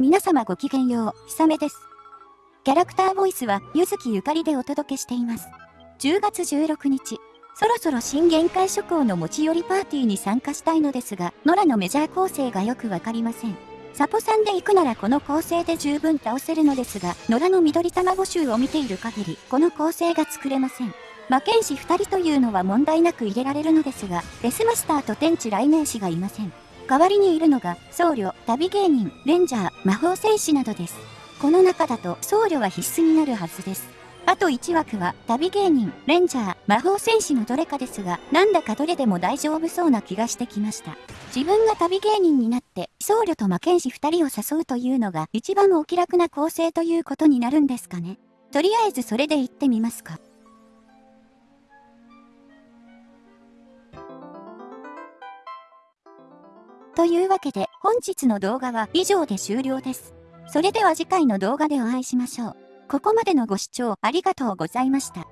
皆様ごきげんよう、ひさめです。キャラクターボイスは、ゆずきゆかりでお届けしています。10月16日、そろそろ新限界諸行の持ち寄りパーティーに参加したいのですが、ノラのメジャー構成がよくわかりません。サポさんで行くならこの構成で十分倒せるのですが、野良の緑卵集を見ている限り、この構成が作れません。魔剣士2人というのは問題なく入れられるのですが、デスマスターと天地雷鳴士がいません。代わりにいるのが、僧侶、旅芸人、レンジャー、魔法戦士などです。この中だと僧侶は必須になるはずです。あと1枠は旅芸人、レンジャー、魔法戦士のどれかですが、なんだかどれでも大丈夫そうな気がしてきました。自分が旅芸人になって僧侶と魔剣士2人を誘うというのが一番お気楽な構成ということになるんですかね。とりあえずそれで行ってみますか。というわけで本日の動画は以上で終了です。それでは次回の動画でお会いしましょう。ここまでのご視聴ありがとうございました。